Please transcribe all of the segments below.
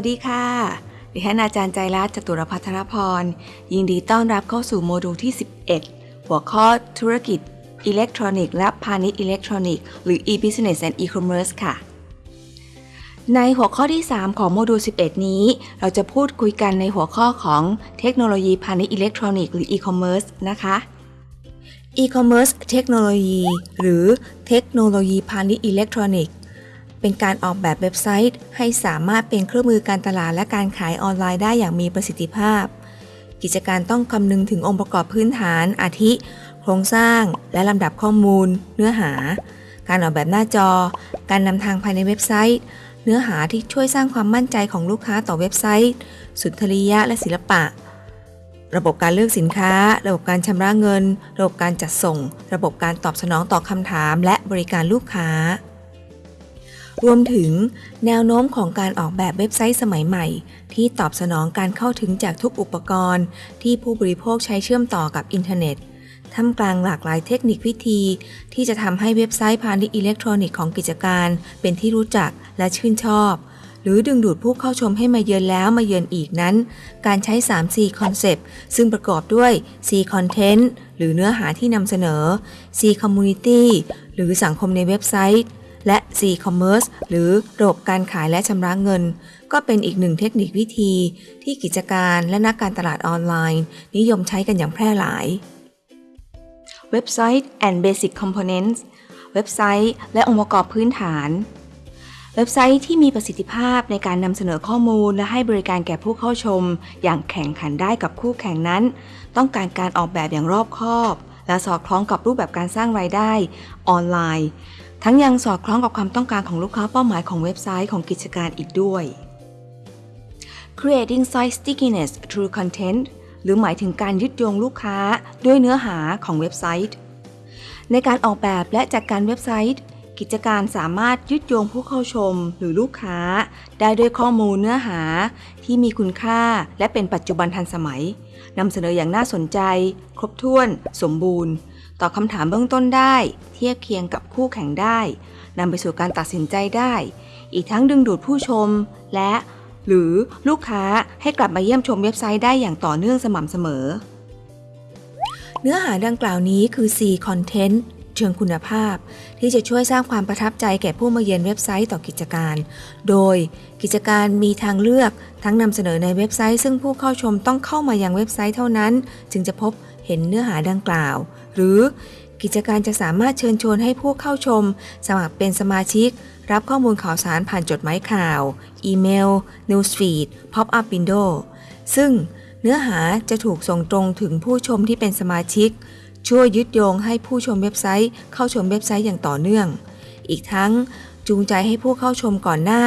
วัสดีค่ะ ดิฉันอาจารย์ใจรัตน์จตุรพัทรพร ยินดีต้อนรับเข้าสู่โมดูลที่ 11 หัวข้อธุรกิจอิเล็กทรอนิกส์และพาณิชย์อิเล็กทรอนิกส์หรือ e-business and e-commerce ค่ะ ในหัวข้อที่ 3 ของโมดูล 11 นี้ เราจะพูดคุยกันในหัวข้อของเทคโนโลยีพาณิชย์อิเล็กทรอนิกส์หรือ e-commerce นะคะ e-commerce เทคโนโลยีหรือเทคโนโลยีพาณิชย์อิเล็กทรอนิกส์ เป็นการออกแบบเว็บไซต์ ให้สามารถเป็นเครื่องมือการตลาดและการขายออนไลน์ได้อย่างมีประสิทธิภาพ กิจการต้องคำนึงถึงองค์ประกอบพื้นฐาน อาทิ โครงสร้าง และลำดับข้อมูล เนื้อหา การออกแบบหน้าจอ การนำทางภายในเว็บไซต์ เนื้อหาที่ช่วยสร้างความมั่นใจของลูกค้าต่อเว็บไซต์ สุนทรียะและศิลปะ ระบบการเลือกสินค้า ระบบการชำระเงิน ระบบการจัดส่ง ระบบการตอบสนองต่อคำถาม และบริการลูกค้า รวมถึงแนวโน้มของการออกแบบเว็บไซต์สมัยใหม่ ที่ตอบสนองการเข้าถึงจากทุกอุปกรณ์ ที่ผู้บริโภคใช้เชื่อมต่อกับอินเทอร์เน็ตท่ามกลางหลากหลายเทคนิควิธี ที่จะทำให้เว็บไซต์พาณิชย์อิเล็กทรอนิกส์ของกิจการ เป็นที่รู้จักและชื่นชอบ หรือดึงดูดผู้เข้าชมให้มาเยือนแล้วมาเยือนอีกนั้น การใช้ 3C Concept ซึ่งประกอบด้วย C Content หรือเนื้อหาที่นำเสนอ C Community หรือสังคมในเว็บไซต์ และ C Commerce หรือระบบการขายและชำระเงิน ก็เป็นอีกหนึ่งเทคนิควิธีที่กิจการและนักการตลาดออนไลน์ นิยมใช้กันอย่างแพร่หลาย เว็บไซต์ and Basic Components เว็บไซต์ และองค์ประกอบพื้นฐานเว็บไซต์ที่มีประสิทธิภาพในการนำเสนอข้อมูลและให้บริการแก่ผู้เข้าชม อย่างแข่งขันได้กับคู่แข่งนั้น ต้องการการออกแบบอย่างรอบคอบ และสอดคล้องกับรูปแบบการสร้างรายได้ออนไลน์ ทั้งยังสอดคล้องกับความต้องการของลูกค้าเป้าหมายของเว็บไซต์ของกิจการอีกด้วย Creating site stickiness through content หรือหมายถึงการยึดโยงลูกค้าด้วยเนื้อหาของเว็บไซต์ ในการออกแบบและจัดการเว็บไซต์ กิจการสามารถยึดโยงผู้เข้าชมหรือลูกค้า ได้ด้วยข้อมูลเนื้อหาที่มีคุณค่าและเป็นปัจจุบันทันสมัยนำเสนออย่างน่าสนใจ ครบถ้วน สมบูรณ์ ตอบคำถามเบื้องต้นได้ เทียบเคียงกับคู่แข่งได้นำไปสู่การตัดสินใจได้ อีกทั้งดึงดูดผู้ชม และ หรือลูกค้าให้กลับมาเยี่ยมชมเว็บไซต์ได้อย่างต่อเนื่องสม่ำเสมอ เนื้อหาดังกล่าวนี้คือ C Content เชิงคุณภาพ ที่จะช่วยสร้างความประทับใจแก่ผู้มาเยือนเว็บไซต์ต่อกิจการ โดยกิจการมีทางเลือกทั้งนำเสนอในเว็บไซต์ ซึ่งผู้เข้าชมต้องเข้ามายังเว็บไซต์เท่านั้น จึงจะพบเห็นเนื้อหาดังกล่าว หรือกิจการจะสามารถเชิญชวนให้ผู้เข้าชม สมัครเป็นสมาชิก รับข้อมูลข่าวสารผ่านจดหมายข่าว อีเมล Newsfeed Pop-up Window ซึ่งเนื้อหาจะถูกส่งตรงถึงผู้ชมที่เป็นสมาชิก ช่วยยึดโยงให้ผู้ชมเว็บไซต์ เข้าชมเว็บไซต์อย่างต่อเนื่อง อีกทั้งจูงใจให้ผู้เข้าชมก่อนหน้า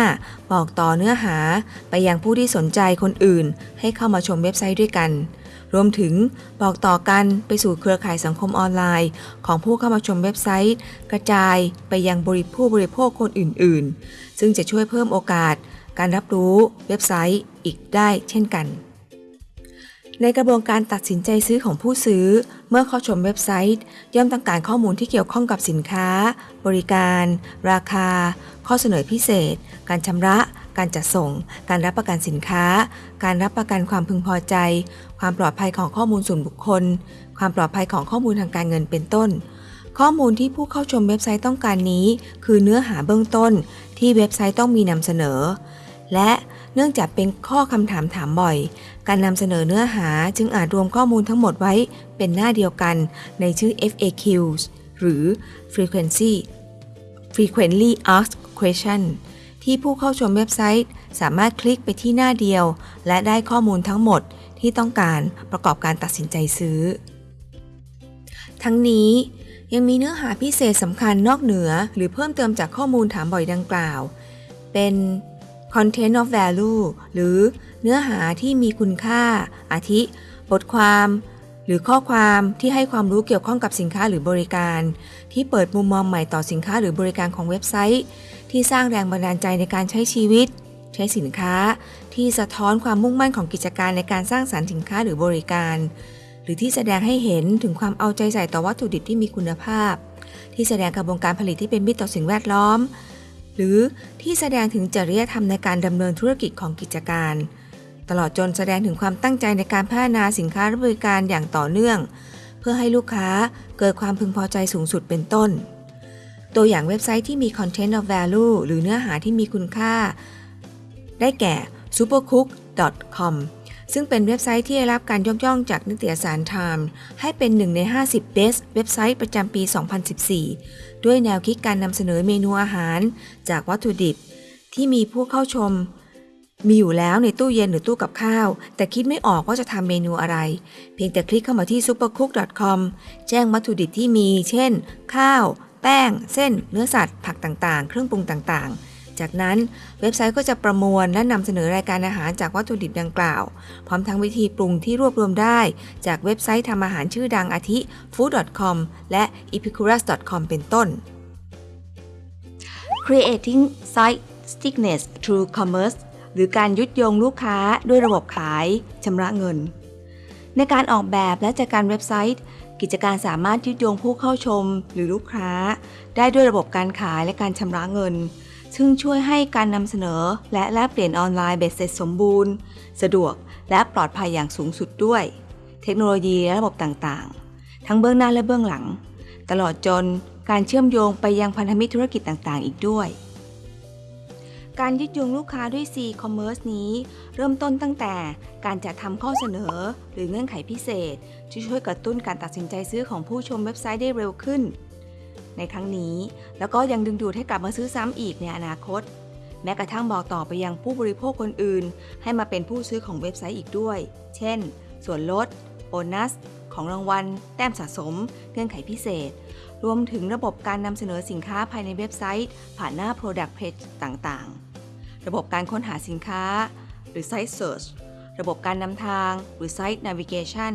บอกต่อเนื้อหาไปยังผู้ที่สนใจคนอื่น ให้เข้ามาชมเว็บไซต์ด้วยกัน รวมถึงบอกต่อกันไปสู่เครือข่ายสังคมออนไลน์ ของผู้เข้ามาชมเว็บไซต์ กระจายไปยังบริผู้บริโภคคนอื่น ๆ ซึ่งจะช่วยเพิ่มโอกาส การรับรู้เว็บไซต์อีกได้เช่นกัน ในกระบวนการตัดสินใจซื้อของผู้ซื้อ เมื่อเข้าชมเว็บไซต์ ย่อมต้องการข้อมูลที่เกี่ยวข้องกับสินค้า บริการ ราคา ข้อเสนอพิเศษ การชำระ การจัดส่ง การรับประกันสินค้า การรับประกันความพึงพอใจ ความปลอดภัยของข้อมูลส่วนบุคคล ความปลอดภัยของข้อมูลทางการเงินเป็นต้น ข้อมูลที่ผู้เข้าชมเว็บไซต์ต้องการนี้ คือเนื้อหาเบื้องต้น ที่เว็บไซต์ต้องมีนำเสนอ และเนื่องจากเป็นข้อคำถามถามบ่อย การนำเสนอเนื้อหาจึงอาจรวมข้อมูลทั้งหมดไว้เป็นหน้าเดียวกันในชื่อ FAQs หรือ Frequency Frequently Asked Question ที่ผู้เข้าชมเว็บไซต์ สามารถคลิกไปที่หน้าเดียว และได้ข้อมูลทั้งหมดที่ต้องการประกอบการตัดสินใจซื้อ ทั้งนี้ยังมีเนื้อหาพิเศษสำคัญนอกเหนือ หรือเพิ่มเติมจากข้อมูลถามบ่อยดังกล่าว เป็น content of value หรือเนื้อหาที่มีคุณค่า อาทิ บทความ หรือข้อความที่ให้ความรู้เกี่ยวข้องกับสินค้าหรือบริการ ที่เปิดมุมมองใหม่ต่อสินค้าหรือบริการของเว็บไซต์ ที่สร้างแรงบันดาลใจในการใช้ชีวิต ใช้สินค้า ที่สะท้อนความมุ่งมั่นของกิจการในการสร้างสรรค์สินค้าหรือบริการ หรือที่แสดงให้เห็นถึงความเอาใจใส่ต่อวัตถุดิบที่มีคุณภาพ ที่แสดงกระบวนการผลิตที่เป็นมิตรต่อสิ่งแวดล้อม หรือที่แสดงถึงจริยธรรมในการดำเนินธุรกิจของกิจการ ตลอดจนแสดงถึงความตั้งใจในการพัฒนาสินค้าและบริการอย่างต่อเนื่อง เพื่อให้ลูกค้าเกิดความพึงพอใจสูงสุดเป็นต้น ตัวอย่างเว็บไซต์ที่มี content of value หรือเนื้อหาที่มีคุณค่า ได้แก่ supercook.com ซึ่งเป็นเว็บไซต์ที่ได้รับการยกย่องจากนิตยสาร Time ให้เป็นหนึ่งใน 50 Best เว็บไซต์ประจำปี 2014 ด้วยแนวคิดการนำเสนอเมนูอาหาร จากวัตถุดิบ ที่มีผู้เข้าชม มีอยู่แล้วในตู้เย็นหรือตู้กับข้าว แต่คิดไม่ออกว่าจะทำเมนูอะไร เพียงแต่คลิกเข้ามาที่ supercook.com แจ้งวัตถุดิบที่มี เช่น ข้าว แป้ง เส้น เนื้อสัตว์ ผักต่างๆ เครื่องปรุงต่างๆ จากนั้นเว็บไซต์ก็จะประมวลและนำเสนอรายการอาหารจากวัตถุดิบดังกล่าว พร้อมทั้งวิธีปรุงที่รวบรวมได้ จากเว็บไซต์ทำอาหารชื่อดังอาทิ food.com และ epicurus.com เป็นต้น Creating Site Stickiness Through Commerce หรือการยุดโยงลูกค้าด้วยระบบขายชำระเงิน ในการออกแบบและจัดการเว็บไซต์ กิจการสามารถยึดโยงผู้เข้าชมหรือลูกค้า ได้ด้วยระบบการขายและการชำระเงิน ซึ่งช่วยให้การนำเสนอและแลกเปลี่ยนออนไลน์เบ็ดเสร็จสมบูรณ์ สะดวกและปลอดภัยอย่างสูงสุดด้วย เทคโนโลยีและระบบต่างๆ ทั้งเบื้องหน้าและเบื้องหลัง ตลอดจนการเชื่อมโยงไปยังพันธมิตรธุรกิจต่างๆ อีกด้วย การยึดโยงลูกค้าด้วย C-commerce นี้ เริ่มต้นตั้งแต่การจัดทำข้อเสนอ หรือเงื่อนไขพิเศษ ที่ช่วยกระตุ้นการตัดสินใจซื้อของผู้ชมเว็บไซต์ได้เร็วขึ้น ในครั้งนี้ แล้วก็ยังดึงดูดให้กลับมาซื้อซ้ำอีกในอนาคต แม้กระทั่งบอกต่อไปยังผู้บริโภคคนอื่น ให้มาเป็นผู้ซื้อของเว็บไซต์อีกด้วย เช่น ส่วนลดโบนัส ของรางวัล แต้มสะสม เงื่อนไขพิเศษ รวมถึงระบบการนำเสนอสินค้าภายในเว็บไซต์ ผ่านหน้า Product Page ต่างๆ ระบบการค้นหาสินค้า หรือ Site Search ระบบการนำทางหรือ Site Navigation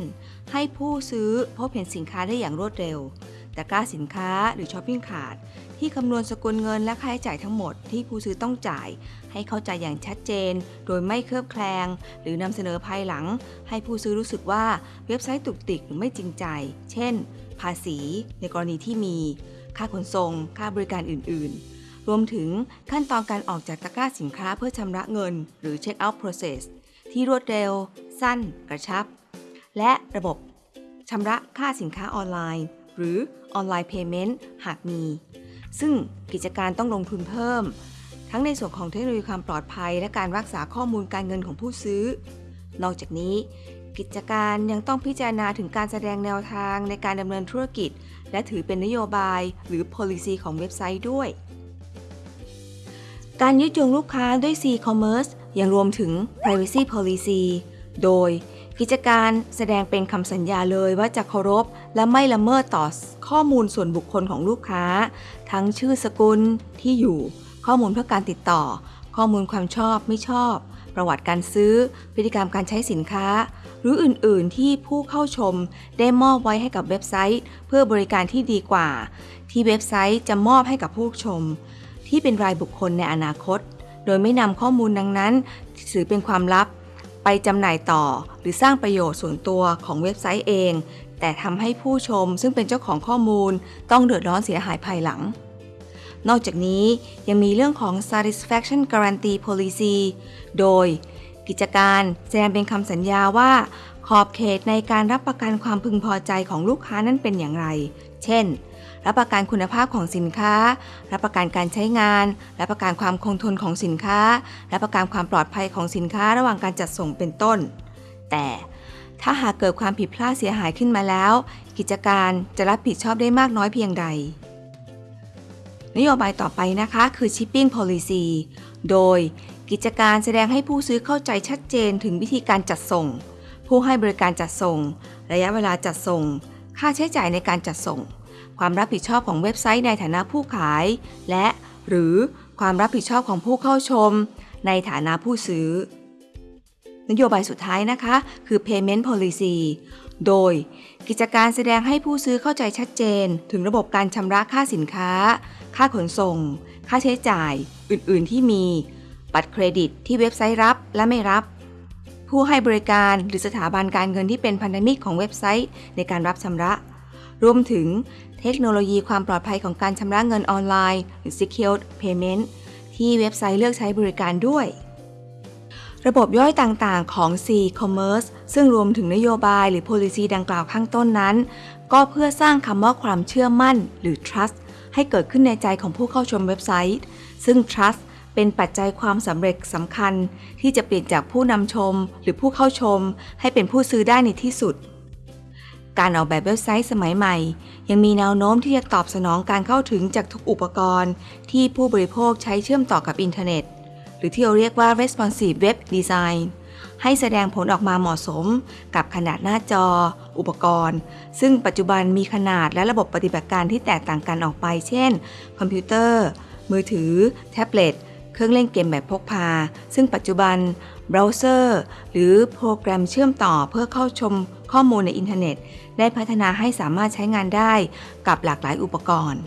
ให้ผู้ซื้อพบเห็นสินค้าได้อย่างรวดเร็ว แตะกร้าสินค้าหรือ Shopping Cart ที่คำนวณสกุลเงินและค่าใช้จ่ายทั้งหมดที่ผู้ซื้อต้องจ่าย ให้เข้าใจอย่างชัดเจน โดยไม่เคลือบแคลง หรือนำเสนอภายหลัง ให้ผู้ซื้อรู้สึกว่าเว็บไซต์ตุกติกหรือไม่จริงใจ เช่น ภาษี ในกรณีที่มี ค่าขนส่ง ค่าบริการอื่น ๆ รวมถึงขั้นตอนการออกจากตะกร้าสินค้าเพื่อชำระเงิน หรือ Check out process ที่รวดเร็ว สั้น กระชับ และระบบชำระค่าสินค้าออนไลน์ หรือ Online Payment หากมี ซึ่งกิจการต้องลงทุนเพิ่ม ทั้งในส่วนของเทคโนโลยีความปลอดภัย และการรักษาข้อมูลการเงินของผู้ซื้อ นอกจากนี้ กิจการยังต้องพิจารณาถึงการแสดงแนวทางในการดำเนินธุรกิจ และถือเป็นนโยบายหรือ policy ของเว็บไซต์ด้วย การยึดโยงลูกค้าด้วย C-commerce ยังรวมถึง privacy policy โดยกิจการแสดงเป็นคำสัญญาเลยว่าจะเคารพ และไม่ละเมิดต่อข้อมูลส่วนบุคคลของลูกค้า ทั้งชื่อสกุลที่อยู่ ข้อมูลเพื่อการติดต่อ ข้อมูลความชอบไม่ชอบ ประวัติการซื้อ พฤติกรรมการใช้สินค้า หรืออื่น ๆ ที่ผู้เข้าชมได้มอบไว้ให้กับเว็บไซต์ เพื่อ บริการที่ดีกว่า ที่เว็บไซต์จะมอบให้กับผู้ชม ที่เป็นรายบุคคลในอนาคต โดยไม่นำข้อมูลดังนั้น ถือเป็นความลับ ไปจำหน่ายต่อ หรือสร้างประโยชน์ส่วนตัวของเว็บไซต์เอง แต่ทำให้ผู้ชมซึ่งเป็นเจ้าของข้อมูล ต้องเดือดร้อนเสียหายภายหลัง นอกจากนี้ยังมีเรื่องของ satisfaction guarantee policy โดยกิจการแสดงเป็นคำสัญญาว่า ขอบเขตในการรับประกันความพึงพอใจของลูกค้านั้นเป็นอย่างไร เช่น รับประกันคุณภาพของสินค้า รับประกันการใช้งาน รับประกันความคงทนของสินค้า รับประกันความปลอดภัยของสินค้าระหว่างการจัดส่งเป็นต้น แต่ถ้าหากเกิดความผิดพลาดเสียหายขึ้นมาแล้ว กิจการจะรับผิดชอบได้มากน้อยเพียงใด นโยบายต่อไปนะคะคือ shipping policy โดยกิจการแสดงให้ผู้ซื้อเข้าใจชัดเจนถึงวิธีการจัดส่ง ผู้ให้บริการจัดส่ง ระยะเวลาจัดส่ง ค่าใช้จ่ายในการจัดส่ง ความรับผิดชอบของเว็บไซต์ในฐานะผู้ขาย และ หรือความรับผิดชอบของผู้เข้าชม ในฐานะผู้ซื้อ นโยบายสุดท้ายนะคะ คือ payment policy โดยกิจการแสดงให้ผู้ซื้อเข้าใจชัดเจน ถึงระบบการชำระค่าสินค้า ค่าขนส่ง ค่าใช้จ่าย อื่น ๆ ที่มี บัตรเครดิตที่เว็บไซต์รับและไม่รับ ผู้ให้บริการหรือสถาบันการเงินที่เป็นพันธมิตรของเว็บไซต์ในการรับชำระ รวมถึงเทคโนโลยีความปลอดภัยของการชำระเงินออนไลน์ หรือ Secured Payment ที่เว็บไซต์เลือกใช้บริการด้วย ระบบย่อยต่างๆของ C-commerce ซึ่งรวมถึงนโยบายหรือ policy ดังกล่าวข้างต้นนั้น ก็เพื่อสร้างคำว่าความเชื่อมั่น หรือ trust ให้เกิดขึ้นในใจของผู้เข้าชมเว็บไซต์ ซึ่ง trust เป็นปัจจัยความสำเร็จสำคัญ ที่จะเปลี่ยนจากผู้นำชม หรือผู้เข้าชม ให้เป็นผู้ซื้อได้ในที่สุด การออกแบบเว็บไซต์สมัยใหม่ ยังมีแนวโน้มที่จะตอบสนองการเข้าถึงจากทุกอุปกรณ์ ที่ผู้บริโภคใช้เชื่อมต่อกับอินเทอร์เน็ต หรือที่เราเรียกว่า responsive web design ให้แสดงผลออกมาเหมาะสม กับขนาดหน้าจอ อุปกรณ์ ซึ่งปัจจุบันมีขนาดและระบบปฏิบัติการที่แตกต่างกันออกไป เช่น คอมพิวเตอร์ มือถือ แท็บเล็ต เครื่องเล่นเกมแบบพกพา ซึ่งปัจจุบันเบราว์เซอร์ หรือโปรแกรมเชื่อมต่อเพื่อเข้าชมข้อมูลในอินเทอร์เน็ต ได้พัฒนาให้สามารถใช้งานได้กับหลากหลายอุปกรณ์